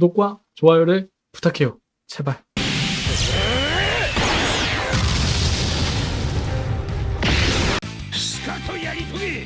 구독과 좋아요를 부탁해요. 제발. 스카토 야리통이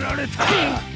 やられた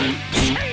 Thank you.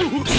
Ooh!